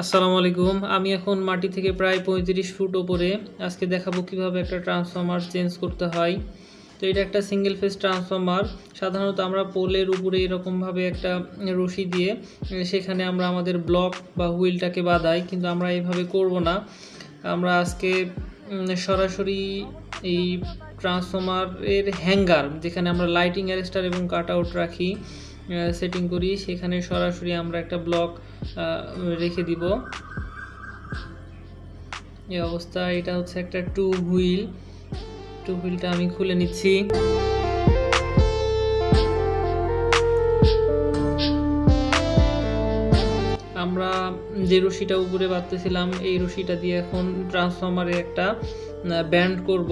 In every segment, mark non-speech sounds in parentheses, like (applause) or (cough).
আসসালামু আলাইকুম। আমি এখন মাটি থেকে প্রায় পঁয়ত্রিশ ফুট ওপরে। আজকে দেখাবো কীভাবে একটা ট্রান্সফর্মার চেঞ্জ করতে হয়। তো এটা একটা সিঙ্গেল ফেজ ট্রান্সফর্মার সাধারণত আমরা পোলের উপরে এরকমভাবে একটা রশি দিয়ে, সেখানে আমরা আমাদের ব্লক বা হুইলটাকে বাঁধাই, কিন্তু আমরা এইভাবে করব না। আমরা আজকে সরাসরি এই ট্রান্সফর্মারের হ্যাঙ্গার যেখানে আমরা লাইটিং অ্যারেস্টার এবং কাট আউট রাখি সেটিং করি, সেখানে সরাসরি আমরা একটা ব্লক রেখে দিব। এই অবস্থা, এটা হচ্ছে একটা টু হুইল। টু হুইলটা আমি খুলে নিচ্ছি। আমরা যে রশিটা উপরে বাঁধতেছিলাম, এই রশিটা দিয়ে এখন ট্রান্সফরমারে একটা ব্যান্ড করব।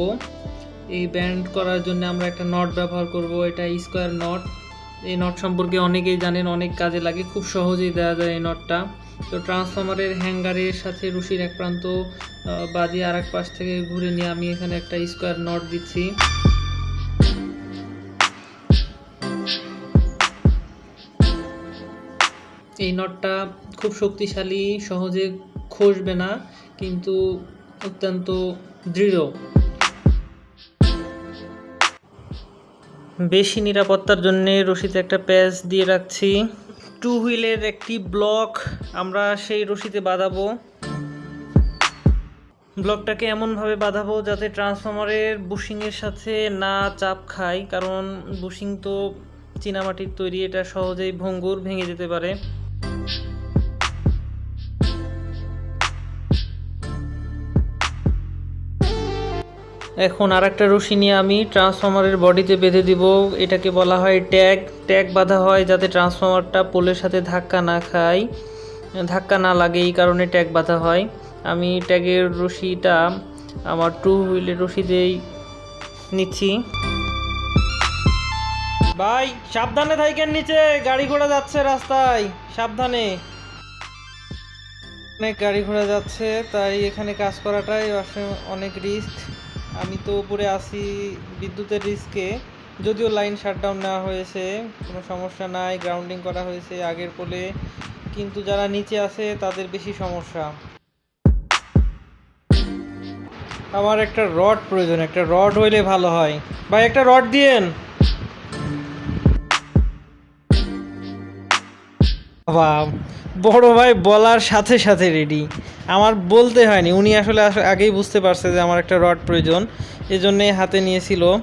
এই ব্যান্ড করার জন্য আমরা একটা নট ব্যবহার করব, এটা স্কোয়ার নট এই নট সম্পর্কে অনেকেই জানেন, অনেক কাজে লাগে, খুব সহজেই দেওয়া যায় এই নটটা তো ট্রান্সফর্মারের হ্যাঙ্গারের সাথে রুশির এক প্রান্ত বাদিয়ে আর এক পাশ থেকে ঘুরে নিয়ে আমি এখানে একটা স্কোয়ার নট দিচ্ছি। এই নটটা খুব শক্তিশালী, সহজে খসবে না, কিন্তু অত্যন্ত দৃঢ়। বেশি নিরাপত্তার জন্য রশিতে একটা প্যাচ দিয়ে রাখছি। টু হুইলের একটি ব্লক আমরা সেই রশিতে বাঁধাবো। ব্লকটাকে এমনভাবে বাঁধাবো যাতে ট্রান্সফর্মারের বুশিংয়ের সাথে না চাপ খায়, কারণ বুশিং তো চীনামাটির তৈরি, এটা সহজেই ভঙ্গুর ভেঙে যেতে পারে। এখন আর একটা রশি নিয়ে আমি ট্রান্সফরমারের বডিতে বেঁধে দিব। এটাকে বলা হয় ট্যাগ ট্যাগ বাঁধা হয় যাতে ট্রান্সফরমারটা পোলের সাথে ধাক্কা না খায়। ধাক্কা না লাগে এই কারণে ট্যাগ বাঁধা হয়। আমি ট্যাগের রশিটা আমার টু হুইলের রশি দিয়েই নিচ্ছি। ভাই, সাবধানে থাকেন নিচে। গাড়ি ঘোড়া যাচ্ছে রাস্তায়। সাবধানে। অনেক গাড়ি ঘোড়া যাচ্ছে, তাই এখানে কাজ করাটাই অনেক রিস্ক আমি তো উপরে আসি বিদ্যুতের রিস্কে যদিও লাইন শাটডাউন নেওয়া হয়েছে, কোনো সমস্যা নাই গ্রাউন্ডিং করা হয়েছে আগের পোলে কিন্তু যারা নিচে আছে, তাদের বেশি সমস্যা। আমার একটা রড প্রয়োজন, একটা রড হইলে ভালো হয়। ভাই, একটা রড দিয়েন। বড় ভাই বলার সাথে সাথে রেডি আমার বলতে হয়নি, উনি আসলে আস- আগেই বুঝতে পারছে যে আমার একটা রড প্রয়োজন। এজন্যই হাতে নিয়েছিল।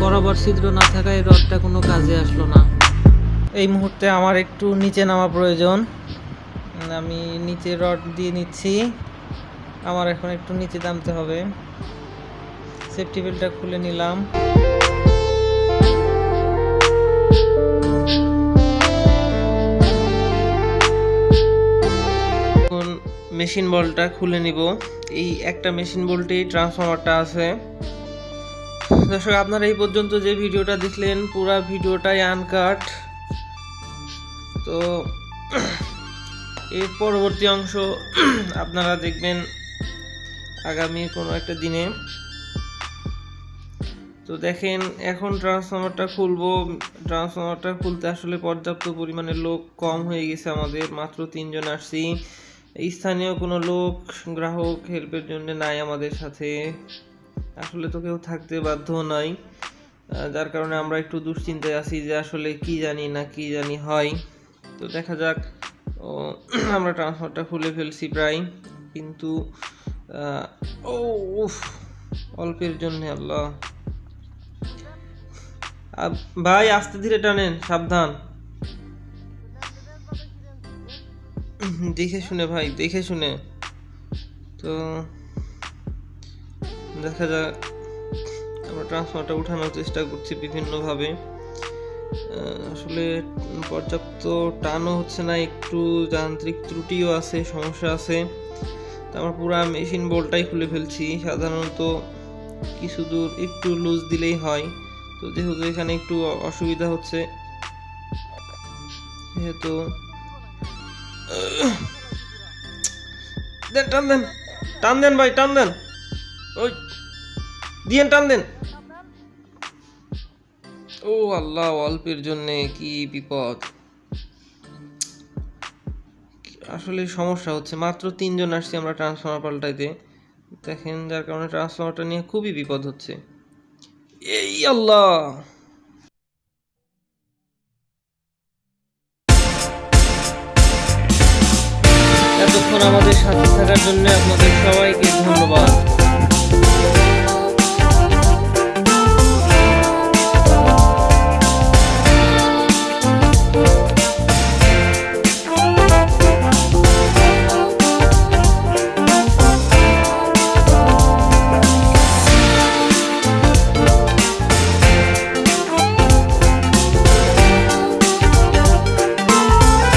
বরাবর ছিদ্র না থাকায় রডটা কোনো কাজে আসলো না। এই মুহূর্তে আমার একটু নিচে নামা প্রয়োজন। আমি নিচে রড দিয়ে নিচ্ছি। আমার এখন একটু নিচে নামতে হবে। সেফটি বেল্টটা খুলে নিলাম। মেশিন বলটা খুলে নিব। এই একটা মেশিন বলটেই ট্রান্সফরমারটা আছে। দর্শক, আপনারা এই পর্যন্ত যে ভিডিওটা দেখলেন, পুরো ভিডিওটাই আনকাট তো, এর পরবর্তী অংশ আপনারা দেখবেন আগামী কোনো একটা দিনে। তো দেখেন, এখন ট্রান্সফরমারটা খুলবো। ট্রান্সফরমারটা খুলতে আসলে পর্যাপ্ত পরিমাণে লোক কম হয়ে গেছে আমাদের। মাত্র তিনজন আসছি। স্থানীয় কোনো লোক, গ্রাহক হেল্পের জন্য নাই আমাদের সাথে। আসলে তো কেউ থাকতে বাধ্য নাই। যার কারণে আমরা একটু দুশ্চিন্তায় আছি যে আসলে কি জানি না কি জানি হয়। তো দেখা যাক (clears throat) আমরা ট্রান্সফারটা খুলে ফেলছি প্রায়। কিন্তু ও, উফ, অল্পের জন্য আল্লাহ। ভাই, আস্তে ধীরে টানেন, সাবধান। (clears throat) দেখে শুনে ভাই, দেখে শুনে। তো দেখা যাক আমরা ট্রান্সফারটা উঠানোর চেষ্টা করছি বিভিন্নভাবে। আসলে পর্যাপ্ত টানও হচ্ছে না, একটু যান্ত্রিক ত্রুটিও আছে, সমস্যা আছে। আমরা পুরো মেশিন বোল্টটাই খুলে ফেলছি, সাধারণত কিছু দূর একটু লুজ দিলেই হয়। তো যেহেতু এখানে একটু অসুবিধা হচ্ছে, যেহেতু দেন, টান দেন। টান দেন ভাই, টান দেন। ওই, দিয়েন, টান দেন। ও আল্লাহ, অল্পের জন্যে কি বিপদ। আসলে সমস্যা হচ্ছে, মাত্র তিনজন আসছি আমরা ট্রান্সফর্মার পাল্টাইতে। দেখেন যার কারণে ট্রান্সফর্মারটা নিয়ে খুবই বিপদ হচ্ছে। এই আল্লাহ! এতক্ষণ আমাদের সাথে থাকার জন্য আপনাদের সবাইকে ধন্যবাদ।